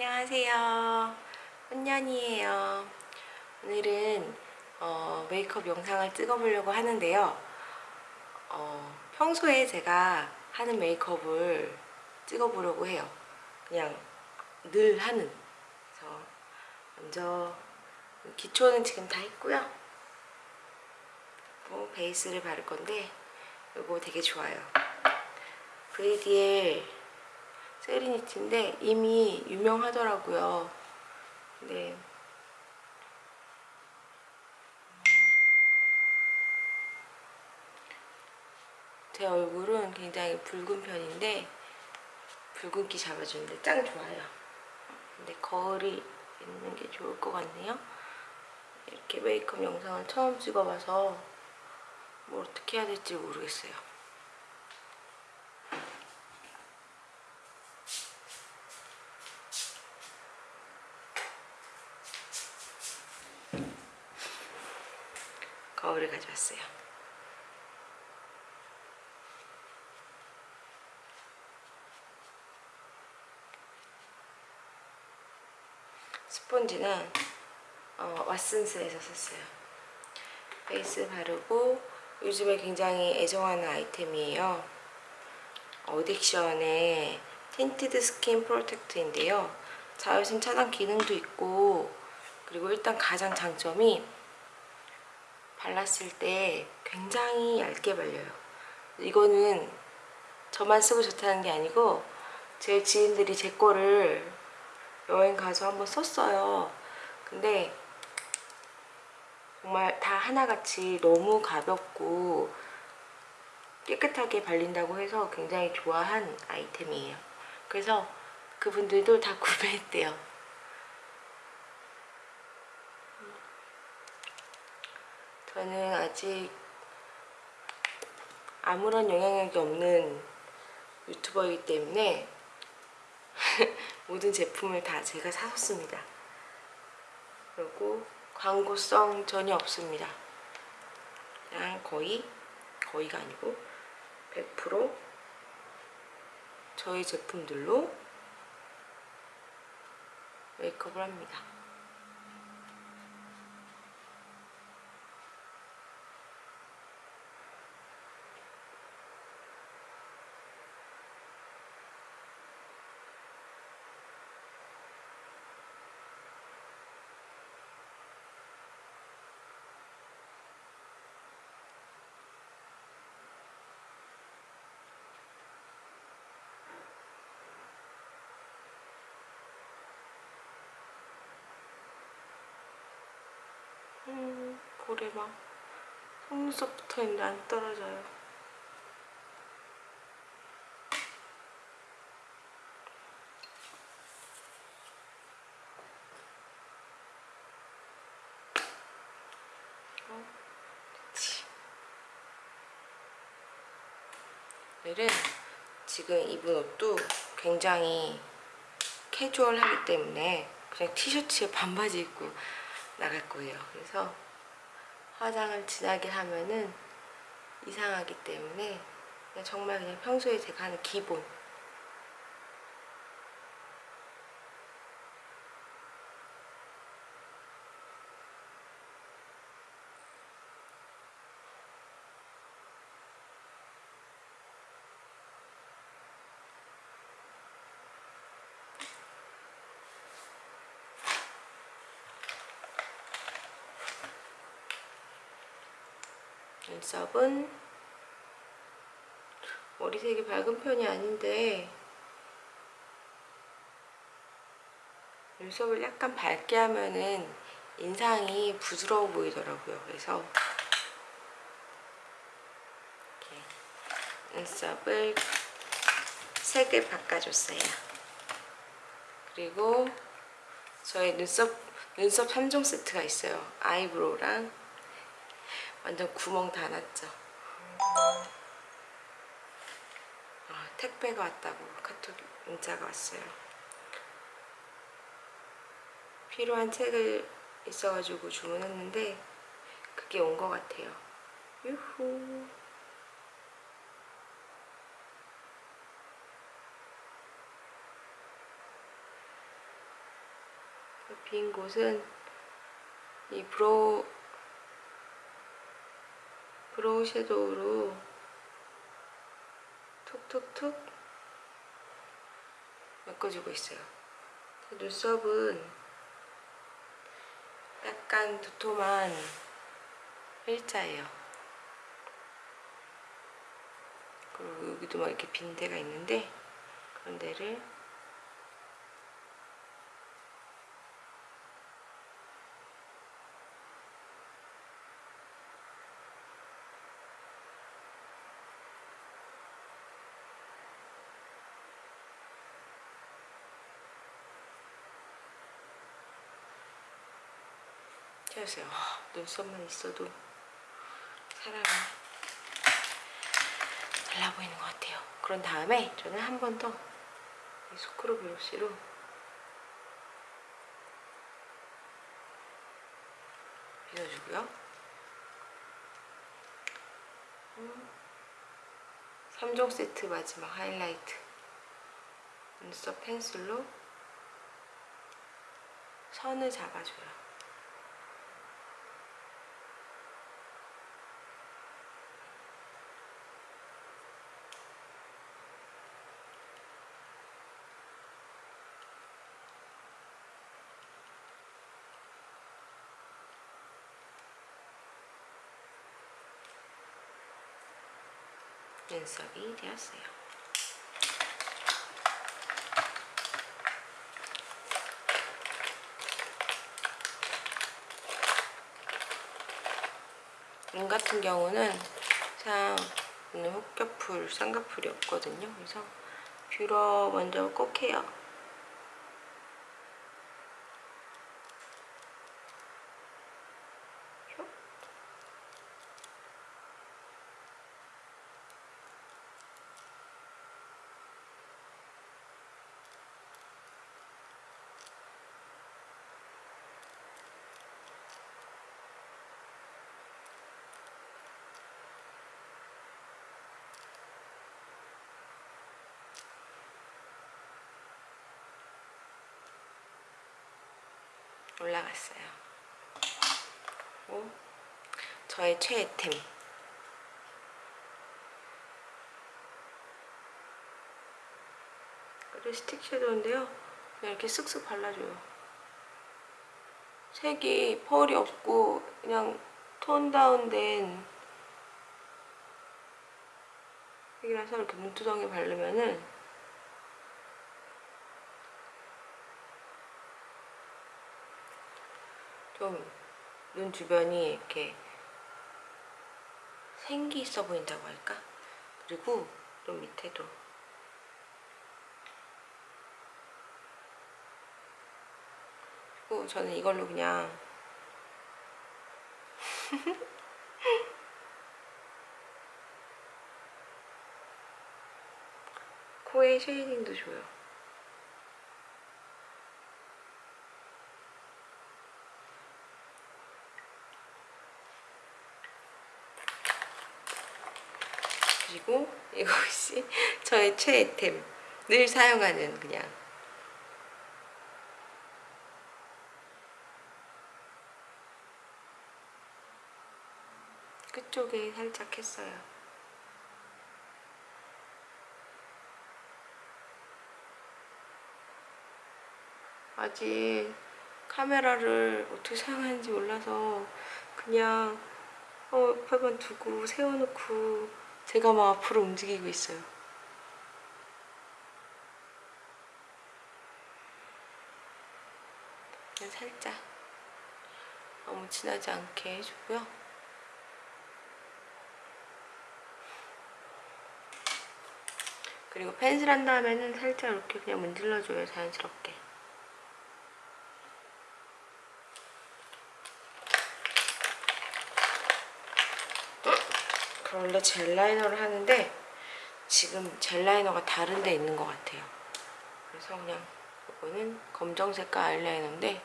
안녕하세요. 혼년이에요. 오늘은 어, 메이크업 영상을 찍어보려고 하는데요. 어, 평소에 제가 하는 메이크업을 찍어보려고 해요. 그냥 늘 하는. 그래서 먼저 기초는 지금 다 했고요. 그리고 베이스를 바를 건데 이거 되게 좋아요. 브이디엘 세리니티인데 이미 유명하더라고요. 네. 제 얼굴은 굉장히 붉은 편인데 붉은기 잡아주는데 짱 좋아요. 근데 거울이 있는 게 좋을 것 같네요. 이렇게 메이크업 영상을 처음 찍어봐서 뭐 어떻게 해야 될지 모르겠어요. 거울을 가져왔어요. 스폰지는 어, Watsons에서 샀어요. 베이스 바르고 요즘에 굉장히 애정하는 아이템이에요. ADDICTION의 tinted skin protect인데요. 자외선 차단 기능도 있고 그리고 일단 가장 장점이 발랐을 때 굉장히 얇게 발려요. 이거는 저만 쓰고 좋다는 게 아니고 제 지인들이 제 거를 여행 가서 한번 썼어요. 근데 정말 다 하나같이 너무 가볍고 깨끗하게 발린다고 해서 굉장히 좋아한 아이템이에요. 그래서 그분들도 다 구매했대요. 저는 아직 아무런 영향력이 없는 유튜버이기 때문에 모든 제품을 다 제가 사줬습니다. 그리고 광고성 전혀 없습니다. 그냥 거의, 거의가 아니고 100% 저희 제품들로 메이크업을 합니다. 음, 볼에 막 속눈썹 붙어있는데 안 떨어져요. 어, 됐지. 오늘은 지금 입은 옷도 굉장히 캐주얼하기 때문에 그냥 티셔츠에 반바지 입고 나갈 거예요. 그래서 화장을 진하게 하면은 이상하기 때문에 그냥 정말 그냥 평소에 제가 하는 기본 눈썹은 머리색이 밝은 편이 아닌데 눈썹을 약간 밝게 하면은 인상이 부드러워 보이더라고요. 그래서 이렇게 눈썹을 색을 바꿔줬어요. 그리고 저의 눈썹 눈썹 3종 세트가 있어요. 아이브로우랑 완전 구멍 다 났죠. 아, 택배가 왔다고 카톡 문자가 왔어요. 필요한 책을 있어가지고 주문했는데 그게 온 것 같아요. 유후. 빈 곳은 이 brow brow shadow로 톡톡톡 메꿔주고 있어요. 눈썹은 약간 두툼한 일자예요. 그리고 여기도 막 이렇게 빈 데가 있는데 그런 데를 아, 눈썹만 있어도 사람이 달라 보이는 것 같아요. 그런 다음에 저는 한 번 더 이 스크루 브러쉬로 빗어주고요. 3종 세트 마지막 하이라이트 눈썹 펜슬로 선을 잡아줘요. 눈썹이 되었어요. 눈 같은 경우는 참 오늘 혹겹풀, 쌍꺼풀이 없거든요. 그래서 뷰러 먼저 꼭 해요. 올라갔어요. 그리고 저의 최애템 그리고 스틱 섀도우인데요. 그냥 이렇게 쓱쓱 발라줘요. 색이 펄이 없고 그냥 톤 다운된 색이라서 이렇게 눈두덩이 바르면은 좀 눈 주변이 이렇게 생기 있어 보인다고 할까? 그리고 좀 밑에도 그리고 저는 이걸로 그냥 코에 쉐이딩도 줘요. 그리고 이것이 저의 최애템. 늘 사용하는 그냥. 끝쪽에 살짝 했어요. 아직 카메라를 어떻게 사용하는지 몰라서 그냥 어, 옆에만 두고 세워놓고 제가 막 앞으로 움직이고 있어요. 그냥 살짝 너무 진하지 않게 해주고요. 그리고 펜슬 한 다음에는 살짝 이렇게 그냥 문질러줘요, 자연스럽게. 원래 젤 라이너를 하는데 지금 젤 라이너가 다른 데 있는 것 같아요. 그래서 그냥 이거는 검정 색깔 아이라이너인데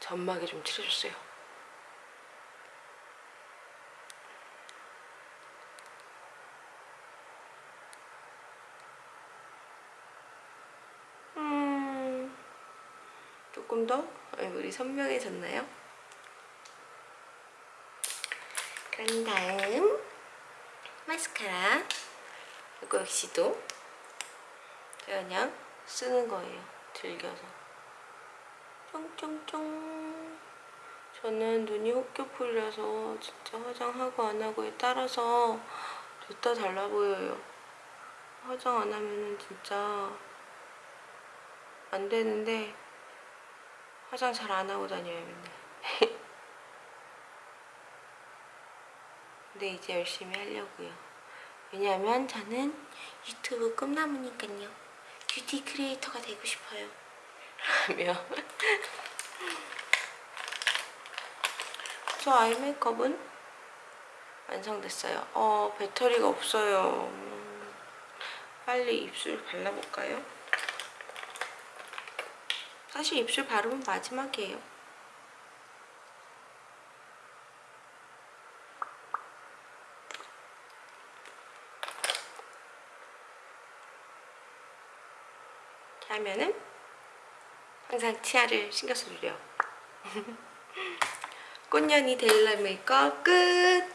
점막에 좀 칠해줬어요. 조금 더? 얼굴이 선명해졌나요? 그런 다음 마스카라. 이거 역시도 그냥 쓰는 거예요 즐겨서. 쫑쫑쫑. 저는 눈이 혹겹풀려서 진짜 화장하고 안 하고에 따라서 좋다 달라 보여요. 화장 안 하면은 진짜 안 되는데 화장 잘 안 하고 다녀요 맨날. 근데 이제 열심히 하려고요. 왜냐하면 저는 유튜브 꿈나무니까요. 뷰티 크리에이터가 되고 싶어요. 라며. 저 아이 메이크업은 완성됐어요. 어 배터리가 없어요. 음, 빨리 입술 발라볼까요? 사실 입술 바르면 마지막이에요. 하면은 항상 치아를 신경 써주려 꽃년이 데일리 메이크업 끝!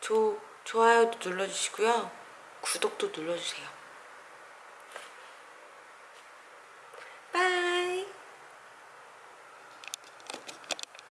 조, 좋아요도 눌러주시고요. 구독도 눌러주세요